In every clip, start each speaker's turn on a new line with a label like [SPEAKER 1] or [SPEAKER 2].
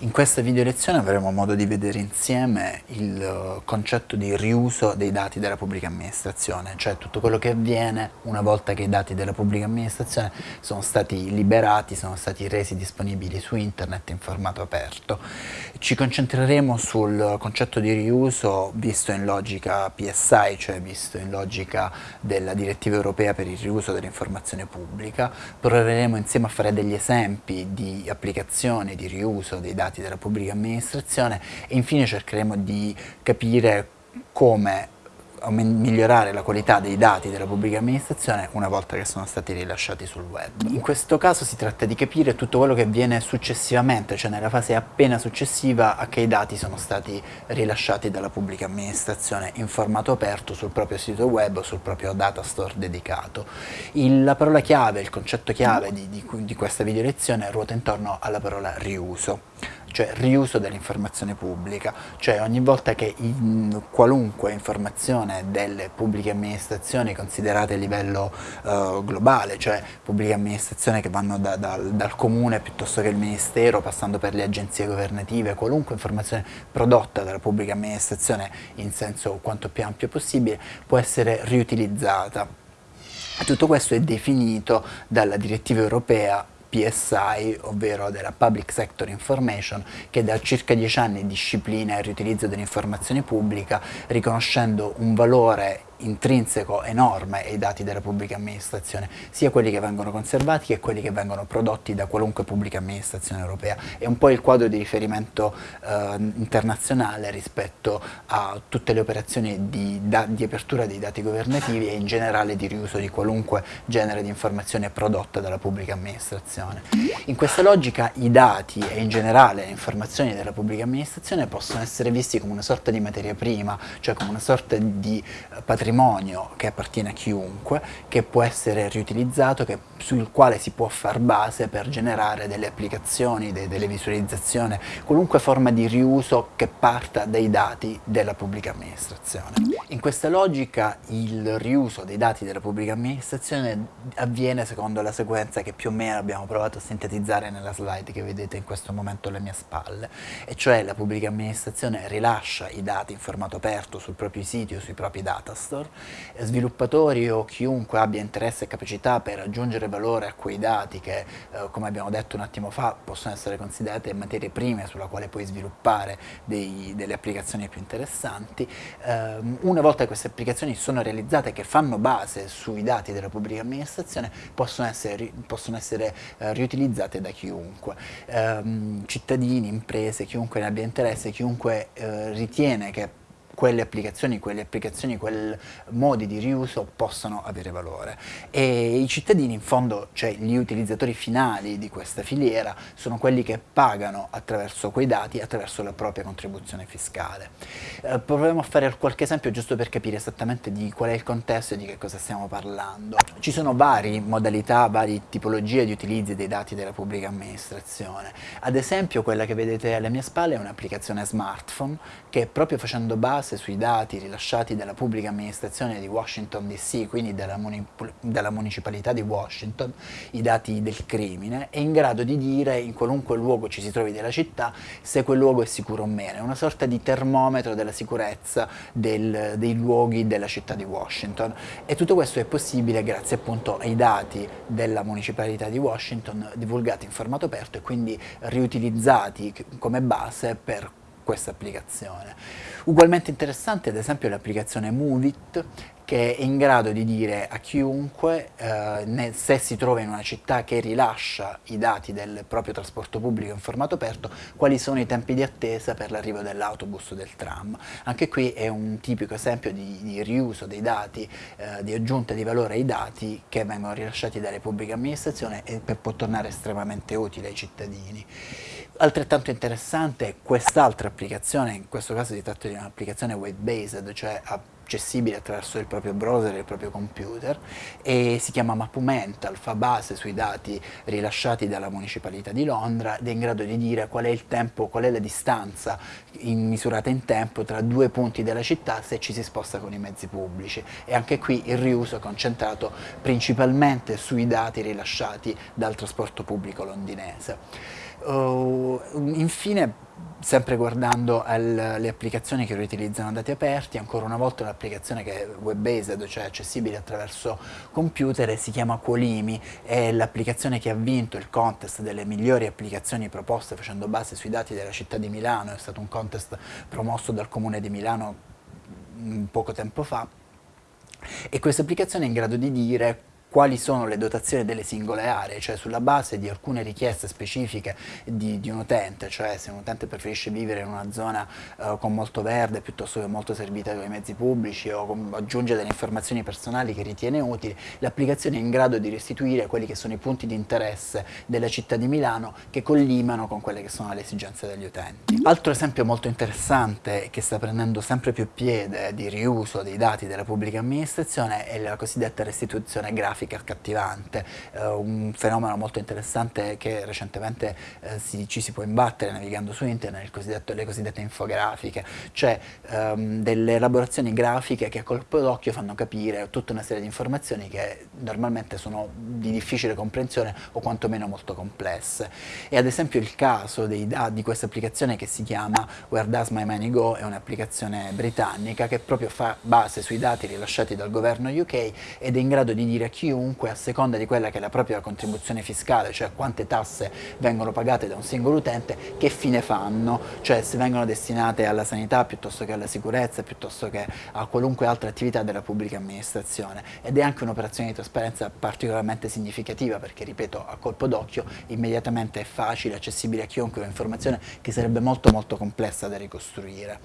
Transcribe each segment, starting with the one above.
[SPEAKER 1] In questa video lezione avremo modo di vedere insieme il eh, concetto di riuso dei dati della pubblica amministrazione, cioè tutto quello che avviene una volta che i dati della pubblica amministrazione sono stati liberati, sono stati resi disponibili su internet in formato aperto. Ci concentreremo sul concetto di riuso visto in logica PSI, cioè visto in logica della direttiva europea per il riuso dell'informazione pubblica, proveremo insieme a fare degli esempi di applicazione di riuso dei dati dati della pubblica amministrazione e infine cercheremo di capire come migliorare la qualità dei dati della pubblica amministrazione una volta che sono stati rilasciati sul web. In questo caso si tratta di capire tutto quello che avviene successivamente, cioè nella fase appena successiva a che i dati sono stati rilasciati dalla pubblica amministrazione in formato aperto sul proprio sito web o sul proprio data store dedicato. Il, la parola chiave, il concetto chiave di, di, di questa video lezione ruota intorno alla parola riuso cioè riuso dell'informazione pubblica, cioè ogni volta che in qualunque informazione delle pubbliche amministrazioni considerate a livello uh, globale, cioè pubbliche amministrazioni che vanno da, da, dal comune piuttosto che il ministero, passando per le agenzie governative, qualunque informazione prodotta dalla pubblica amministrazione in senso quanto più ampio possibile può essere riutilizzata. Tutto questo è definito dalla direttiva europea PSI, ovvero della Public Sector Information, che da circa dieci anni disciplina il riutilizzo dell'informazione pubblica, riconoscendo un valore intrinseco enorme ai dati della pubblica amministrazione, sia quelli che vengono conservati che quelli che vengono prodotti da qualunque pubblica amministrazione europea. È un po' il quadro di riferimento eh, internazionale rispetto a tutte le operazioni di, da, di, apertura dei dati governativi e in generale di riuso di qualunque genere di informazione prodotta dalla pubblica amministrazione. In questa logica i dati e in generale le informazioni della pubblica amministrazione possono essere visti come una sorta di materia prima, cioè come una sorta di patrimonio patrimonio che appartiene a chiunque, che può essere riutilizzato, che, sul quale si può far base per generare delle applicazioni, de, delle visualizzazioni, qualunque forma di riuso che parta dai dati della pubblica amministrazione. In questa logica il riuso dei dati della pubblica amministrazione avviene secondo la sequenza che più o meno abbiamo provato a sintetizzare nella slide che vedete in questo momento alle mie spalle, e cioè la pubblica amministrazione rilascia i dati in formato aperto sul proprio sito o sui propri datastore, Store, sviluppatori o chiunque abbia interesse e capacità per aggiungere valore a quei dati che, eh, come abbiamo detto un attimo fa, possono essere considerate materie prime sulla quale puoi sviluppare dei, delle applicazioni più interessanti, eh, una volta che queste applicazioni sono realizzate che fanno base sui dati della pubblica amministrazione, possono essere, possono essere eh, riutilizzate da chiunque, ehm, cittadini, imprese, chiunque ne abbia interesse, chiunque eh, ritiene che quelle applicazioni, quelle applicazioni, quei modi di riuso possono avere valore. E i cittadini in fondo, cioè gli utilizzatori finali di questa filiera, sono quelli che pagano attraverso quei dati, attraverso la propria contribuzione fiscale. Eh, proviamo a fare qualche esempio giusto per capire esattamente di qual è il contesto e di che cosa stiamo parlando. Ci sono varie modalità, varie tipologie di utilizzi dei dati della pubblica amministrazione. Ad esempio quella che vedete alle mie spalle è un'applicazione smartphone che proprio facendo base base sui dati rilasciati dalla pubblica amministrazione di Washington DC, quindi dalla, dalla, municipalità di Washington, i dati del crimine, è in grado di dire in qualunque luogo ci si trovi della città se quel luogo è sicuro o meno, è una sorta di termometro della sicurezza del, dei luoghi della città di Washington. E tutto questo è possibile grazie appunto ai dati della municipalità di Washington divulgati in formato aperto e quindi riutilizzati come base per questa applicazione. Ugualmente interessante ad esempio l'applicazione Movit che è in grado di dire a chiunque eh, se si trova in una città che rilascia i dati del proprio trasporto pubblico in formato aperto quali sono i tempi di attesa per l'arrivo dell'autobus o del tram. Anche qui è un tipico esempio di, di riuso dei dati, eh, di aggiunta di valore ai dati che vengono rilasciati dalle pubbliche amministrazioni e può tornare estremamente utile ai cittadini. Altrettanto interessante è quest'altra applicazione, in questo caso si tratta di un'applicazione web-based, cioè accessibile attraverso il proprio browser e il proprio computer e si chiama Mapumental, fa base sui dati rilasciati dalla Municipalità di Londra ed è in grado di dire qual è il tempo, qual è la distanza in, misurata in tempo tra due punti della città se ci si sposta con i mezzi pubblici e anche qui il riuso è concentrato principalmente sui dati rilasciati dal trasporto pubblico londinese. Uh, infine sempre guardando alle applicazioni che riutilizzano dati aperti, ancora una volta un'applicazione che è web-based, cioè accessibile attraverso computer si chiama Qualimi, è l'applicazione che ha vinto il contest delle migliori applicazioni proposte facendo base sui dati della città di Milano, è stato un contest promosso dal comune di Milano poco tempo fa. E questa applicazione è in grado di dire quali sono le dotazioni delle singole aree, cioè sulla base di alcune richieste specifiche di, di un utente, cioè se un utente preferisce vivere in una zona uh, con molto verde piuttosto che molto servita dai mezzi pubblici o con, aggiunge delle informazioni personali che ritiene utili, l'applicazione è in grado di restituire quelli che sono i punti di interesse della città di Milano che collimano con quelle che sono le esigenze degli utenti. Altro esempio molto interessante che sta prendendo sempre più piede di riuso dei dati della pubblica amministrazione è la cosiddetta restituzione grafica grafica accattivante, eh, un fenomeno molto interessante che recentemente eh, si, ci si può imbattere navigando su internet, le cosiddette infografiche, cioè ehm, delle elaborazioni grafiche che a colpo d'occhio fanno capire tutta una serie di informazioni che normalmente sono di difficile comprensione o quantomeno molto complesse. E ad esempio il caso dei, di questa applicazione che si chiama Where Does My Money Go è un'applicazione britannica che proprio fa base sui dati rilasciati dal governo UK ed è in grado di dire a chiunque chiunque a seconda di quella che è la propria contribuzione fiscale, cioè quante tasse vengono pagate da un singolo utente, che fine fanno, cioè se vengono destinate alla sanità piuttosto che alla sicurezza, piuttosto che a qualunque altra attività della pubblica amministrazione. Ed è anche un'operazione di trasparenza particolarmente significativa perché, ripeto, a colpo d'occhio immediatamente è facile, accessibile a chiunque un'informazione che sarebbe molto molto complessa da ricostruire.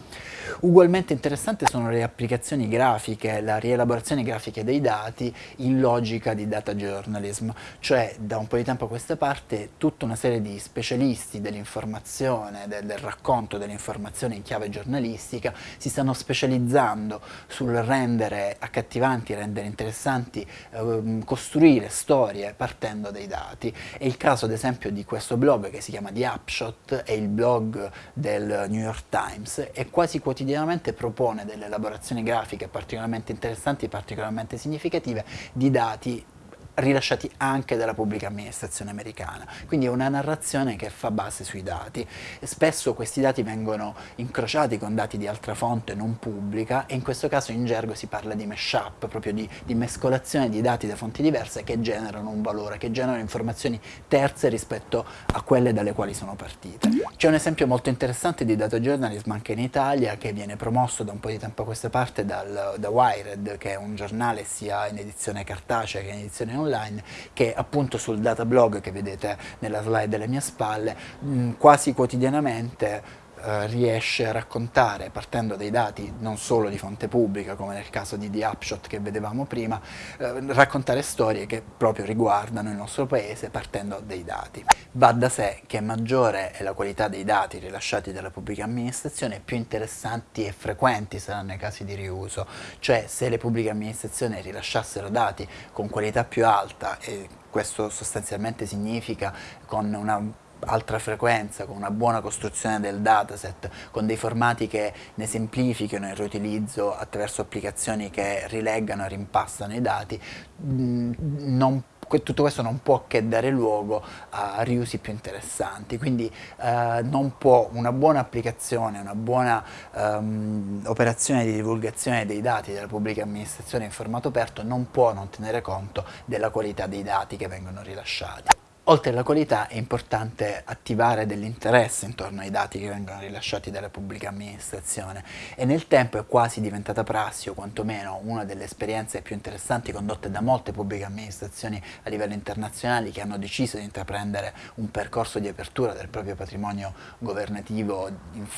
[SPEAKER 1] Ugualmente interessante sono le applicazioni grafiche, la rielaborazione grafica dei dati in logica logica di data journalism, cioè da un po' di tempo a questa parte tutta una serie di specialisti dell'informazione, del, del, racconto dell'informazione in chiave giornalistica si stanno specializzando sul rendere accattivanti, rendere interessanti, eh, costruire storie partendo dai dati. È il caso ad esempio di questo blog che si chiama The Upshot, è il blog del New York Times e quasi quotidianamente propone delle elaborazioni grafiche particolarmente interessanti e particolarmente significative di dati quartier. Rilasciati anche dalla pubblica amministrazione americana. Quindi è una narrazione che fa base sui dati. Spesso questi dati vengono incrociati con dati di altra fonte non pubblica e in questo caso in gergo si parla di mashup, proprio di, di mescolazione di dati da fonti diverse che generano un valore, che generano informazioni terze rispetto a quelle dalle quali sono partite. C'è un esempio molto interessante di data journalism anche in Italia che viene promosso da un po' di tempo a questa parte dal, da Wired, che è un giornale sia in edizione cartacea che in edizione online che appunto sul data blog che vedete nella slide alle mie spalle mh, quasi quotidianamente eh, riesce a raccontare, partendo dai dati non solo di fonte pubblica, come nel caso di The Upshot che vedevamo prima, eh, raccontare storie che proprio riguardano il nostro paese partendo dai dati. Va da sé che maggiore è la qualità dei dati rilasciati dalla pubblica amministrazione, più interessanti e frequenti saranno i casi di riuso, cioè se le pubbliche amministrazioni rilasciassero dati con qualità più alta e questo sostanzialmente significa con una altra frequenza, con una buona costruzione del dataset, con dei formati che ne semplifichino il riutilizzo attraverso applicazioni che rileggano e rimpassano i dati, mm, non tutto questo non può che dare luogo a riusi più interessanti, quindi eh, non può una buona applicazione, una buona um, operazione di divulgazione dei dati della pubblica amministrazione in formato aperto non può non tenere conto della qualità dei dati che vengono rilasciati. Oltre alla qualità è importante attivare dell'interesse intorno ai dati che vengono rilasciati dalla pubblica amministrazione. E nel tempo è quasi diventata prassi o quantomeno una delle esperienze più interessanti condotte da molte pubbliche amministrazioni a livello internazionale che hanno deciso di intraprendere un percorso di apertura del proprio patrimonio governativo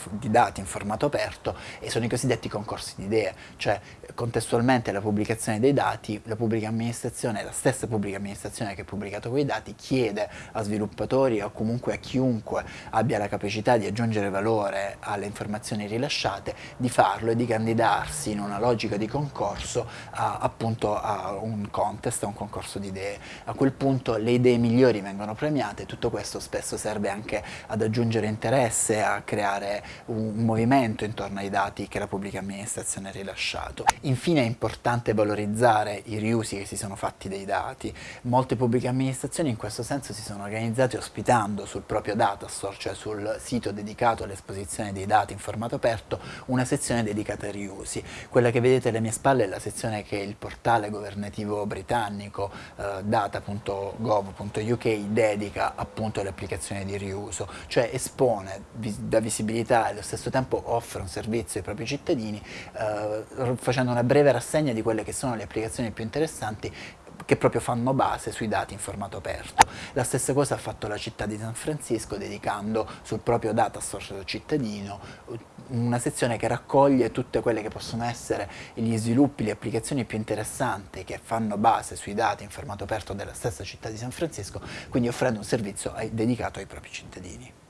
[SPEAKER 1] di dati in formato aperto e sono i cosiddetti concorsi di idee, cioè contestualmente alla pubblicazione dei dati la pubblica amministrazione, la stessa pubblica amministrazione che ha pubblicato quei dati chiede chiede a sviluppatori o comunque a chiunque abbia la capacità di aggiungere valore alle informazioni rilasciate di farlo e di candidarsi in una logica di concorso a, appunto a un contest, a un concorso di idee. A quel punto le idee migliori vengono premiate, tutto questo spesso serve anche ad aggiungere interesse, a creare un movimento intorno ai dati che la pubblica amministrazione ha rilasciato. Infine è importante valorizzare i riusi che si sono fatti dei dati. Molte pubbliche amministrazioni in questo senso si sono organizzati ospitando sul proprio data store, cioè sul sito dedicato all'esposizione dei dati in formato aperto, una sezione dedicata ai riusi. Quella che vedete alle mie spalle è la sezione che il portale governativo britannico eh, data.gov.uk dedica appunto alle applicazioni di riuso, cioè espone, dà visibilità e allo stesso tempo offre un servizio ai propri cittadini eh, facendo una breve rassegna di quelle che sono le applicazioni più interessanti che proprio fanno base sui dati in formato aperto. La stessa cosa ha fatto la città di San Francisco dedicando sul proprio data store cittadino una sezione che raccoglie tutte quelle che possono essere gli sviluppi, le applicazioni più interessanti che fanno base sui dati in formato aperto della stessa città di San Francisco, quindi offrendo un servizio dedicato ai propri cittadini.